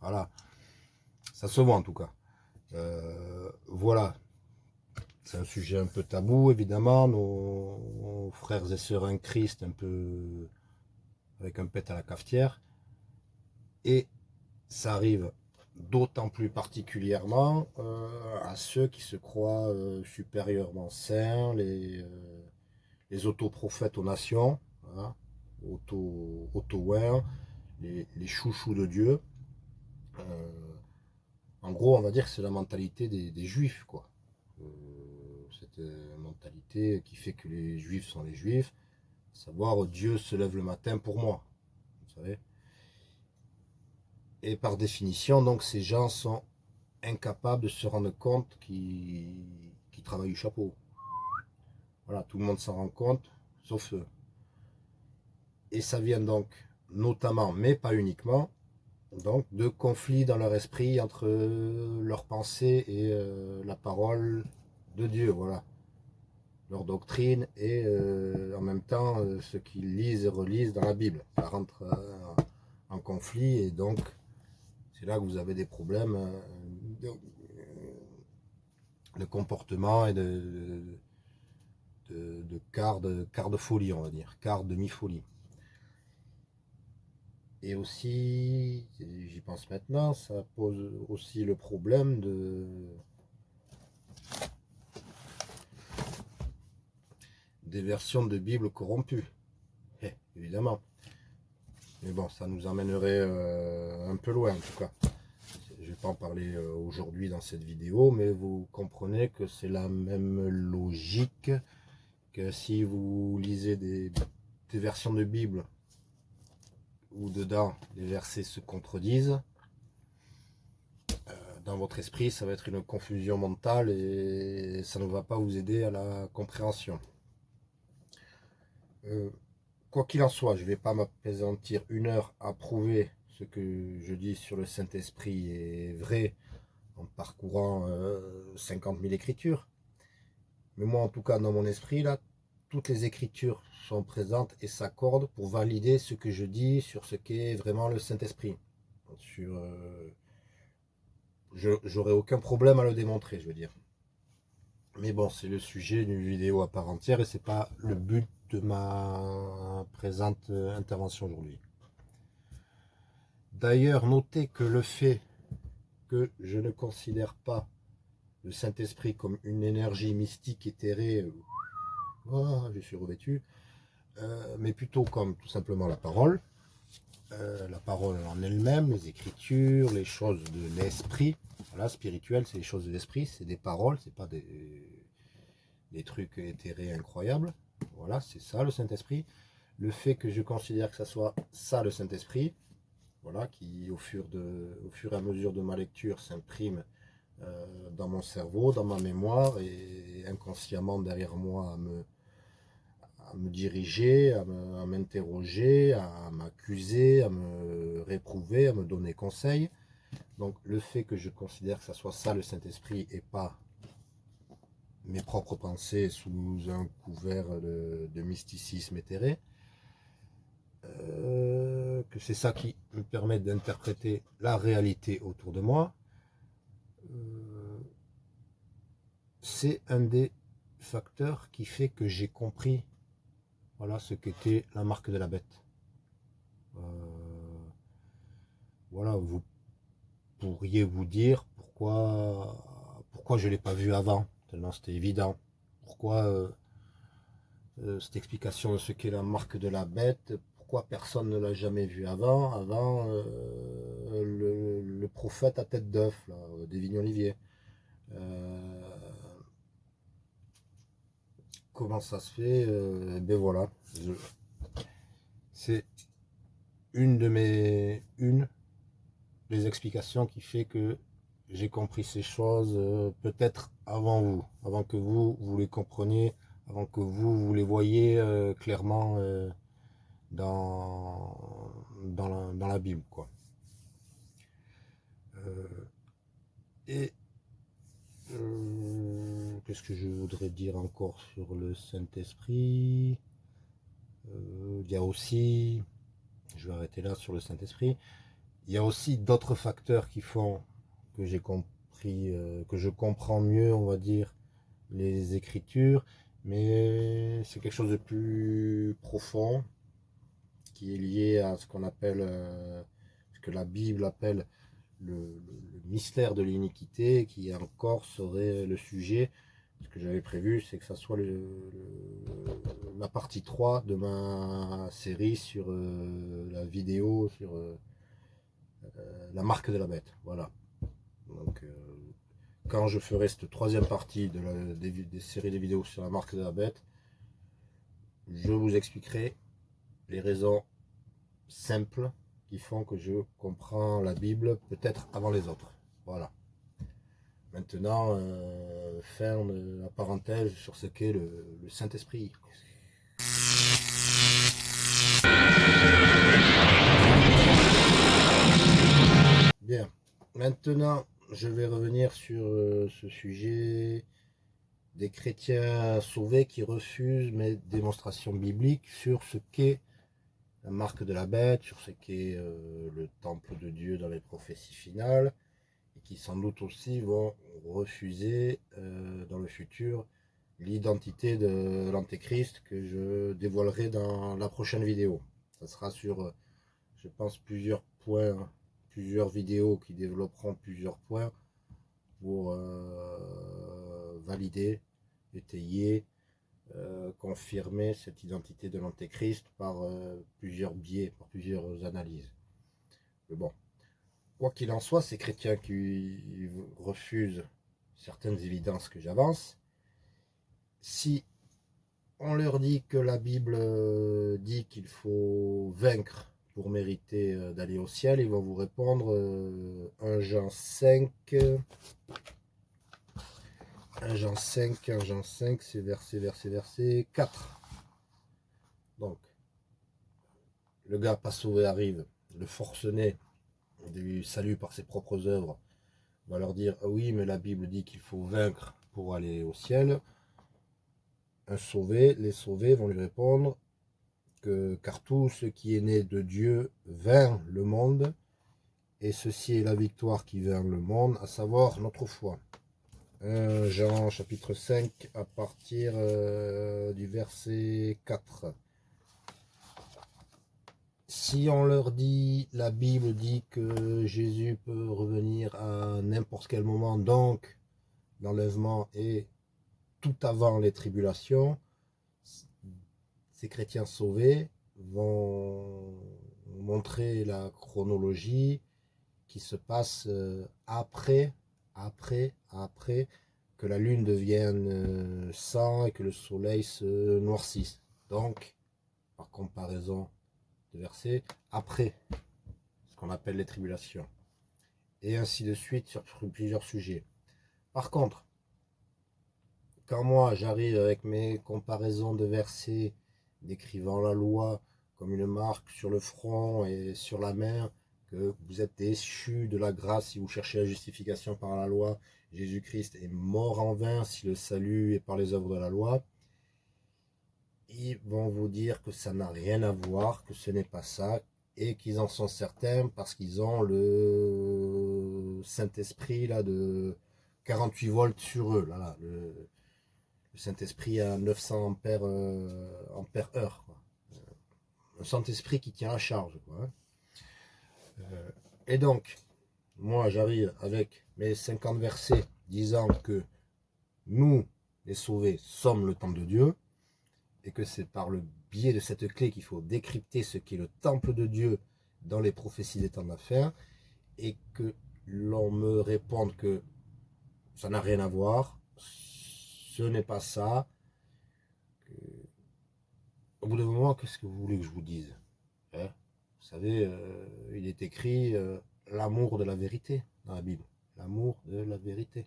voilà. Ça se voit en tout cas. Euh, voilà. C'est un sujet un peu tabou, évidemment. Nos, frères et sœurs en Christ, un peu avec un pet à la cafetière. Et ça arrive d'autant plus particulièrement euh, à ceux qui se croient euh, supérieurement saints, les, les autoprophètes aux nations, voilà, auto, auto les, chouchous de Dieu. Euh, en gros, on va dire que c'est la mentalité des, juifs, quoi. Euh, cette euh, mentalité qui fait que les juifs sont les juifs, savoir Dieu se lève le matin pour moi, vous savez. Et par définition, donc, ces gens sont incapables de se rendre compte qu'ils travaillent du chapeau. Voilà, tout le monde s'en rend compte, sauf eux. Et ça vient donc notamment, mais pas uniquement, donc de conflits dans leur esprit entre leur pensée et euh, la parole de Dieu, voilà. Leur doctrine et euh, en même temps euh, ce qu'ils lisent et relisent dans la Bible. Ça rentre en conflit et donc c'est là que vous avez des problèmes de comportement et de, quart, de quart de folie, on va dire, quart demi-folie. Et aussi, j'y pense maintenant, ça pose aussi le problème de des versions de Bible corrompues. Eh, évidemment. Mais bon, ça nous emmènerait euh, un peu loin en tout cas. Je ne vais pas en parler euh, aujourd'hui dans cette vidéo, mais vous comprenez que c'est la même logique que si vous lisez des, versions de Bible où dedans les versets se contredisent, euh, dans votre esprit, ça va être une confusion mentale et ça ne va pas vous aider à la compréhension. Quoi qu'il en soit, je ne vais pas m'appesantir une heure à prouver ce que je dis sur le Saint-Esprit est vrai en parcourant 50 euh, 000 écritures. Mais moi, en tout cas, dans mon esprit, là, toutes les écritures sont présentes et s'accordent pour valider ce que je dis sur ce qu'est vraiment le Saint-Esprit. Sur, euh, aucun problème à le démontrer, je veux dire. Mais bon, c'est le sujet d'une vidéo à part entière et c'est pas le but de ma présente intervention aujourd'hui. D'ailleurs, notez que le fait que je ne considère pas le Saint-Esprit comme une énergie mystique éthérée, oh, je suis revêtu, euh, mais plutôt comme tout simplement la parole, euh, la parole en elle-même, les écritures, les choses de l'esprit. Voilà, spirituel, c'est les choses de l'esprit, c'est des paroles, c'est pas des trucs éthérés incroyables. Voilà, c'est ça le Saint-Esprit. Le fait que je considère que ça soit ça le Saint-Esprit, voilà, qui au fur, et à mesure de ma lecture s'imprime euh, dans mon cerveau, dans ma mémoire et inconsciemment derrière moi à me, me diriger, à m'interroger, à m'accuser, à me réprouver, à me donner conseil. Donc le fait que je considère que ça soit ça le Saint-Esprit et pas mes propres pensées sous un couvert de, mysticisme éthéré, euh, que c'est ça qui me permet d'interpréter la réalité autour de moi, euh, c'est un des facteurs qui fait que j'ai compris voilà ce qu'était la marque de la bête. Euh, voilà, vous pourriez vous dire pourquoi, pourquoi je ne l'ai pas vu avant, tellement c'était évident. Pourquoi euh, euh, cette explication de ce qu'est la marque de la bête, pourquoi personne ne l'a jamais vu avant, avant le, prophète à tête d'œuf, des vignes oliviers comment ça se fait euh, Ben voilà. C'est une de mes une des explications qui fait que j'ai compris ces choses euh, peut-être avant vous, avant que vous, vous les compreniez, avant que vous, vous les voyez euh, clairement dans, dans la, dans, la, Bible. Quoi. et Qu'est-ce que je voudrais dire encore sur le Saint-Esprit? Euh, Il y a aussi, je vais arrêter là sur le Saint-Esprit, il y a aussi d'autres facteurs qui font que j'ai compris, euh, que je comprends mieux, on va dire, les Écritures, mais c'est quelque chose de plus profond qui est lié à ce qu'on appelle, euh, ce que la Bible appelle le, mystère de l'iniquité, qui encore serait le sujet ce que j'avais prévu, c'est que ça soit la partie 3 de ma série sur euh, la vidéo, sur la marque de la bête. Voilà. Donc, quand je ferai cette troisième partie de la, des, séries de vidéos sur la marque de la bête, je vous expliquerai les raisons simples qui font que je comprends la Bible peut-être avant les autres. Voilà. Maintenant, euh, faire la parenthèse sur ce qu'est le, Saint-Esprit. Bien, maintenant je vais revenir sur euh, ce sujet des chrétiens sauvés qui refusent mes démonstrations bibliques sur ce qu'est la marque de la bête, sur ce qu'est euh, le temple de Dieu dans les prophéties finales, qui sans doute aussi vont refuser euh, dans le futur l'identité de l'antéchrist que je dévoilerai dans la prochaine vidéo. Ça sera sur, je pense, plusieurs points, plusieurs vidéos qui développeront plusieurs points pour euh, valider, étayer, euh, confirmer cette identité de l'antéchrist par plusieurs biais, par plusieurs analyses. Mais bon, quoi qu'il en soit, ces chrétiens qui refusent certaines évidences que j'avance, si on leur dit que la Bible euh, dit qu'il faut vaincre pour mériter euh, d'aller au ciel, ils vont vous répondre 1 euh, Jean 5, 1 Jean 5, 1 Jean 5, c'est verset, verset, verset 4. Donc, le gars pas sauvé arrive, le forcené du salut par ses propres œuvres, va leur dire ah oui mais la Bible dit qu'il faut vaincre pour aller au ciel. Un sauvé, les sauvés vont lui répondre car tout ce qui est né de Dieu vint le monde et ceci est la victoire qui vint le monde, à savoir notre foi. Jean chapitre 5 à partir euh, du verset 4 si on leur dit, la Bible dit que Jésus peut revenir à n'importe quel moment, donc l'enlèvement est tout avant les tribulations, chrétiens sauvés vont montrer la chronologie qui se passe euh, après, après, après que la lune devienne euh, sang et que le soleil se noircisse. Donc, par comparaison versets après ce qu'on appelle les tribulations. Et ainsi de suite sur plusieurs sujets. Par contre, quand moi j'arrive avec mes comparaisons de versets décrivant la loi comme une marque sur le front et sur la mer, que vous êtes déchus de la grâce si vous cherchez la justification par la loi, Jésus-Christ est mort en vain si le salut est par les œuvres de la loi, ils vont vous dire que ça n'a rien à voir, que ce n'est pas ça, et qu'ils en sont certains parce qu'ils ont le Saint-Esprit de 48 volts sur eux. Là, Saint-Esprit à 900 ampères, euh, ampères heure. Euh, un Saint-Esprit qui tient la charge. Hein. Euh, et donc, moi j'arrive avec mes 50 versets disant que nous, les sauvés, sommes le temps de Dieu et que c'est par le biais de cette clé qu'il faut décrypter ce qu'est le temple de Dieu dans les prophéties des temps d'affaires, et que l'on me réponde que ça n'a rien à voir, ce n'est pas ça. Au bout d'un moment, qu'est-ce que vous voulez que je vous dise hein? Vous savez, euh, il est écrit euh, l'amour de la vérité dans la Bible. L'amour de la vérité.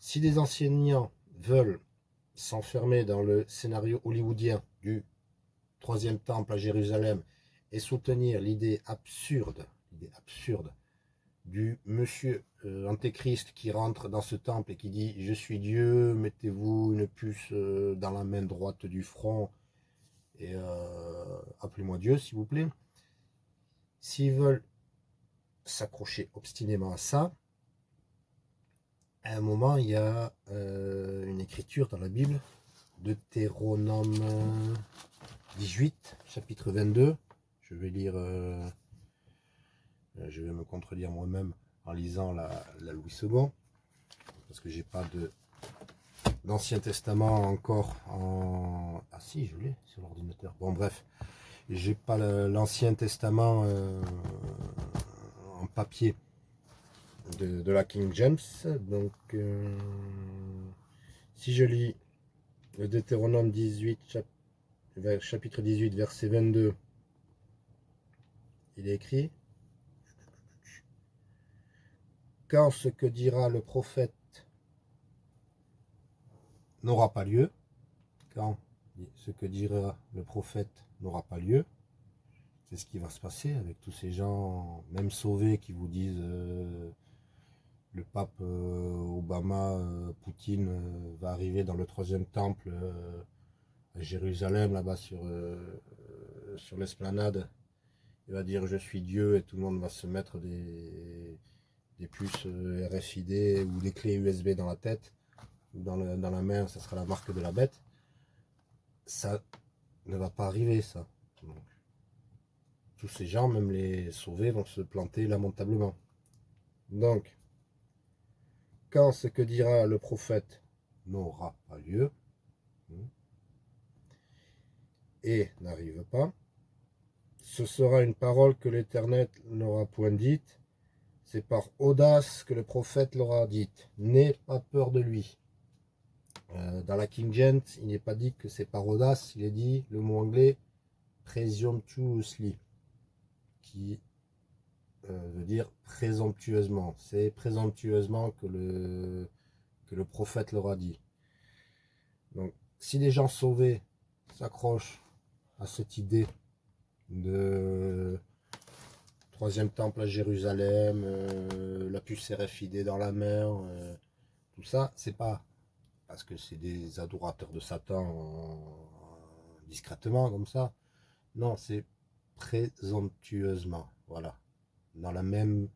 si des enseignants veulent s'enfermer dans le scénario hollywoodien du troisième temple à Jérusalem et soutenir l'idée absurde, l'idée absurde du monsieur euh, antéchrist qui rentre dans ce temple et qui dit je suis Dieu, mettez-vous une puce euh, dans la main droite du front et euh, appelez-moi Dieu s'il vous plaît. S'ils veulent s'accrocher obstinément à ça, à un moment, il y a une écriture dans la Bible, Deutéronome 18, chapitre 22. Je vais lire, je vais me contredire moi-même en lisant la, Louis II, parce que j'ai pas de d'Ancien Testament encore en... Ah si, je l'ai sur l'ordinateur. Bon, bref, j'ai pas l'Ancien Testament euh, en papier de, la King James. Donc, euh, si je lis le Deutéronome 18, chapitre 18, verset 22, il est écrit Quand ce que dira le prophète n'aura pas lieu, quand ce que dira le prophète n'aura pas lieu, c'est ce qui va se passer avec tous ces gens, même sauvés, qui vous disent euh, le pape euh, Obama, euh, Poutine va arriver dans le troisième temple à Jérusalem, là-bas sur, sur l'esplanade. Il va dire je suis Dieu et tout le monde va se mettre des, des puces euh, RFID ou des clés USB dans la tête ou dans, la main, ça sera la marque de la bête. Ça ne va pas arriver, ça. tous ces gens, même les sauvés, vont se planter lamentablement. Donc, quand ce que dira le prophète n'aura pas lieu, hmm, et n'arrive pas, ce sera une parole que l'Éternel n'aura point dite, c'est par audace que le prophète l'aura dite. N'aie pas peur de lui. Euh, dans la King James, il n'est pas dit que c'est par audace, il est dit le mot anglais presumptuously, qui euh, veut dire présomptueusement. C'est présomptueusement que le, que le prophète l'aura dit. Donc, si les gens sauvés s'accrochent à cette idée de troisième temple à Jérusalem, euh, la puce RFID dans la mer, euh, tout ça, c'est pas parce que c'est des adorateurs de Satan discrètement comme ça. Non, c'est présomptueusement, voilà, dans la même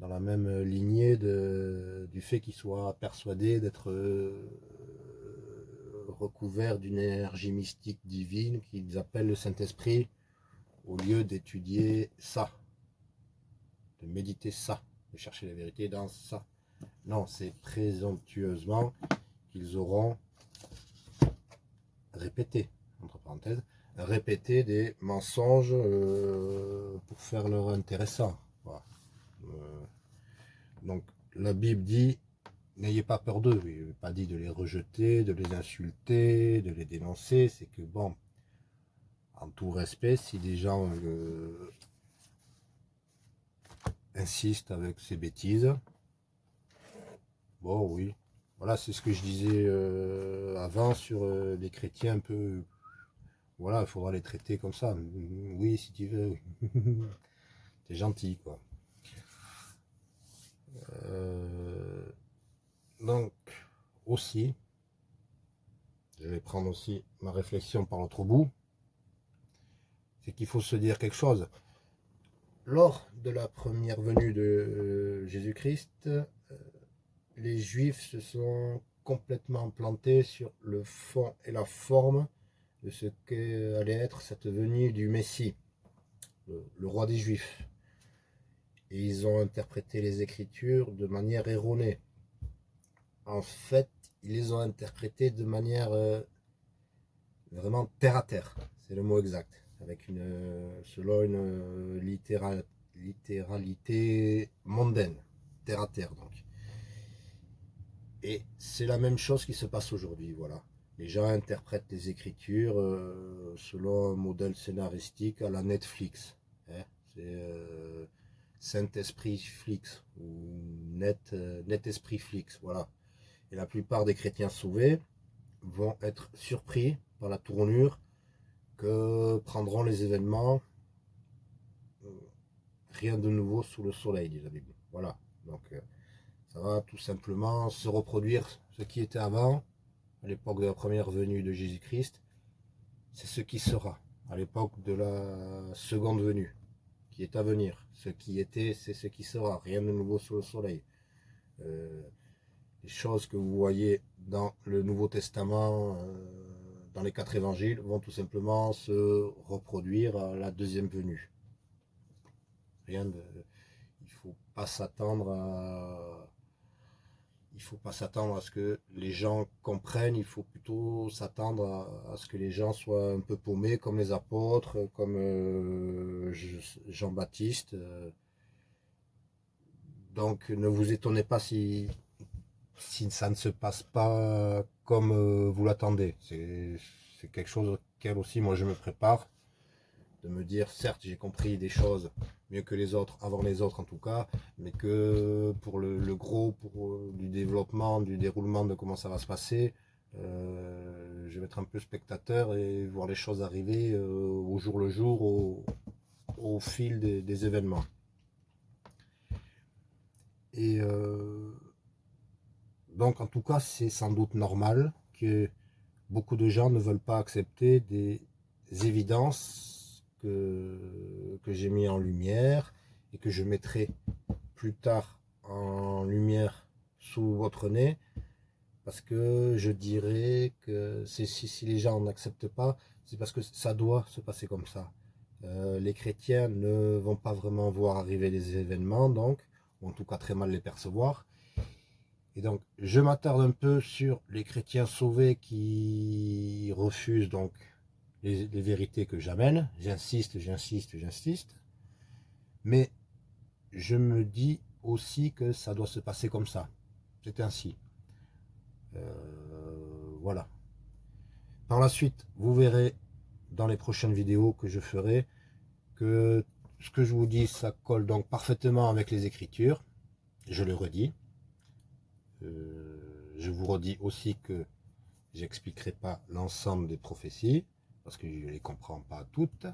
dans la même lignée du fait qu'ils soient persuadés d'être euh, recouverts d'une énergie mystique divine qu'ils appellent le Saint-Esprit, au lieu d'étudier ça, de méditer ça, de chercher la vérité dans ça. Non, c'est présomptueusement qu'ils auront répété, entre parenthèses, répété des mensonges euh, pour faire leur intéressant. Euh, donc la Bible dit, n'ayez pas peur d'eux, il n'est pas dit de les rejeter, de les insulter, de les dénoncer, c'est que bon, en tout respect, si des gens euh, insistent avec ces bêtises, bon oui, voilà, c'est ce que je disais euh, avant sur euh, les chrétiens un peu, voilà, il faudra les traiter comme ça, oui, si tu veux, t'es gentil, quoi. donc, aussi, je vais prendre aussi ma réflexion par l'autre bout, c'est qu'il faut se dire quelque chose. Lors de la première venue de euh, Jésus-Christ, euh, les Juifs se sont complètement plantés sur le fond et la forme de ce qu'allait être cette venue du Messie, le, roi des Juifs. Et ils ont interprété les Écritures de manière erronée. En fait, ils les ont interprétées de manière euh, vraiment terre à terre. C'est le mot exact avec une, selon une euh, littéralité mondaine, terre à terre donc. Et c'est la même chose qui se passe aujourd'hui, voilà. Les gens interprètent les écritures euh, selon un modèle scénaristique à la Netflix. Hein. C'est euh, Saint-Esprit Flix ou Net, Net Esprit Flix, voilà. Et la plupart des chrétiens sauvés vont être surpris par la tournure que prendront les événements. Euh, rien de nouveau sous le soleil, dit la Bible. Voilà. Donc, euh, ça va tout simplement se reproduire ce qui était avant, à l'époque de la première venue de Jésus-Christ. C'est ce qui sera à l'époque de la seconde venue, qui est à venir. Ce qui était, c'est ce qui sera. Rien de nouveau sous le soleil. Euh, les choses que vous voyez dans le Nouveau Testament, les quatre évangiles vont tout simplement se reproduire à la deuxième venue. Rien de, il faut pas s'attendre à, il faut pas s'attendre à ce que les gens comprennent, il faut plutôt s'attendre à, ce que les gens soient un peu paumés comme les apôtres, comme euh, Jean-Baptiste. Donc ne vous étonnez pas si ça ne se passe pas comme euh, vous l'attendez. C'est quelque chose auquel aussi moi je me prépare. De me dire, certes j'ai compris des choses mieux que les autres, avant les autres en tout cas, mais que pour le, gros, pour euh, du développement, du déroulement de comment ça va se passer, euh, je vais être un peu spectateur et voir les choses arriver au jour le jour, au, fil des, événements. Et donc en tout cas, c'est sans doute normal que beaucoup de gens ne veulent pas accepter des évidences que, que j'ai mis en lumière et que je mettrai plus tard en lumière sous votre nez, parce que je dirais que si, si les gens n'acceptent pas, c'est parce que ça doit se passer comme ça. Euh, les chrétiens ne vont pas vraiment voir arriver les événements, donc, ou en tout cas très mal les percevoir. Et donc, je m'attarde un peu sur les chrétiens sauvés qui refusent donc les, vérités que j'amène. J'insiste, j'insiste, j'insiste. Mais je me dis aussi que ça doit se passer comme ça. C'est ainsi. Euh, voilà. Par la suite, vous verrez dans les prochaines vidéos que je ferai que ce que je vous dis, ça colle donc parfaitement avec les Écritures. Je le redis. Euh, je vous redis aussi que j'expliquerai pas l'ensemble des prophéties, parce que je ne les comprends pas toutes.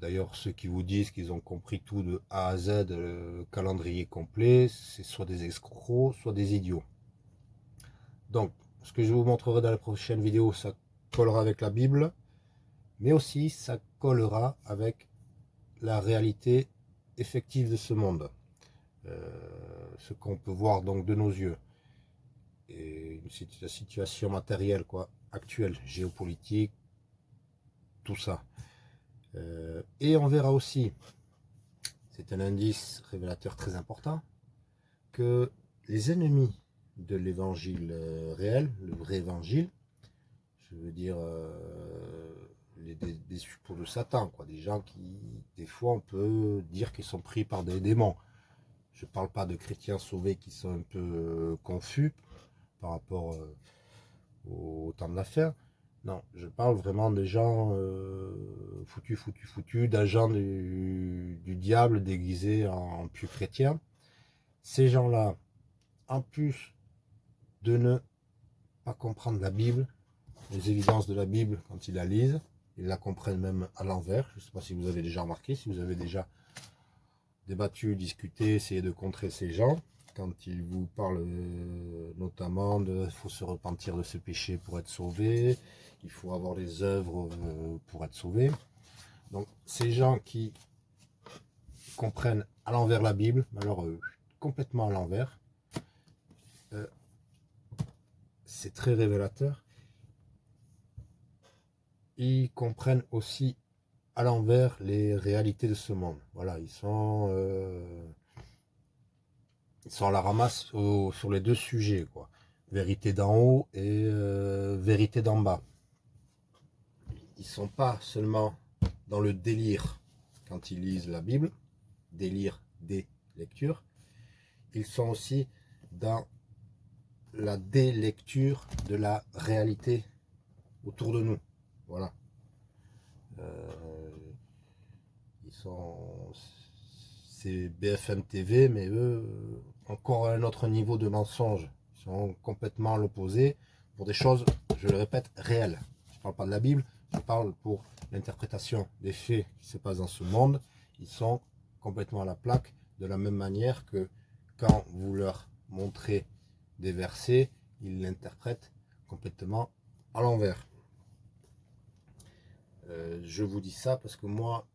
D'ailleurs, ceux qui vous disent qu'ils ont compris tout de A à Z, le calendrier complet, c'est soit des escrocs, soit des idiots. Donc, ce que je vous montrerai dans la prochaine vidéo, ça collera avec la Bible, mais aussi ça collera avec la réalité effective de ce monde. Euh, ce qu'on peut voir donc de nos yeux. Et la situation matérielle quoi, actuelle, géopolitique, tout ça. Euh, et on verra aussi, c'est un indice révélateur très important, que les ennemis de l'évangile euh, réel, le vrai évangile, je veux dire les, des, pour de Satan, quoi, des gens qui, des fois, on peut dire qu'ils sont pris par des démons. Je ne parle pas de chrétiens sauvés qui sont un peu euh, confus par rapport euh, au temps de l'affaire. Non, je parle vraiment des gens euh, foutus, foutus, foutus, d'agents du, diable déguisés en, en chrétiens. Ces gens-là, en plus de ne pas comprendre la Bible, les évidences de la Bible quand ils la lisent, ils la comprennent même à l'envers. Je ne sais pas si vous avez déjà remarqué, si vous avez déjà débattu, discuté, essayé de contrer ces gens, quand ils vous parlent euh, notamment de faut se repentir de ce péché pour être sauvé, il faut avoir les œuvres euh, pour être sauvé. Donc ces gens qui comprennent à l'envers la Bible, alors euh, complètement à l'envers, c'est très révélateur. Ils comprennent aussi à l'envers les réalités de ce monde. Voilà, ils sont, euh, ils sont à la ramasse sur les deux sujets, quoi. Vérité d'en haut et euh, vérité d'en bas. Ils sont pas seulement dans le délire quand ils lisent la Bible, délire des lectures, ils sont aussi dans la délecture de la réalité autour de nous. Voilà. Euh, ils sont, c'est BFM TV, mais eux, encore un autre niveau de mensonge. Ils sont complètement à l'opposé pour des choses, je le répète, réelles. Je ne parle pas de la Bible, je parle pour l'interprétation des faits qui se passent dans ce monde. Ils sont complètement à la plaque, de la même manière que quand vous leur montrez des versets, ils l'interprètent complètement à l'envers. Euh, je vous dis ça parce que moi,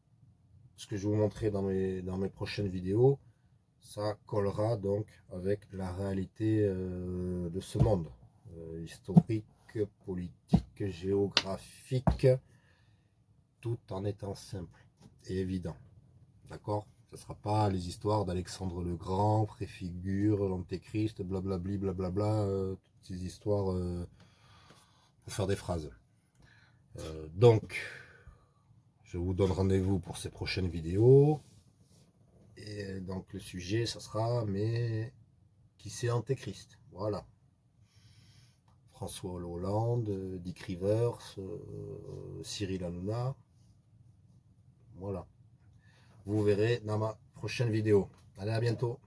ce que je vais vous montrer dans mes, prochaines vidéos, ça collera donc avec la réalité euh, de ce monde. Euh, historique, politique, géographique, tout en étant simple et évident. D'accord? Ce ne sera pas les histoires d'Alexandre le Grand, préfigure, l'antéchrist, blablabli, blablabla, toutes ces histoires pour faire des phrases. Donc, je vous donne rendez-vous pour ces prochaines vidéos. Et donc le sujet, ça sera, mais qui c'est Antéchrist Voilà. François Hollande, Dick Rivers, euh, Cyril Hanouna. Voilà. Vous verrez dans ma prochaine vidéo. Allez, à bientôt.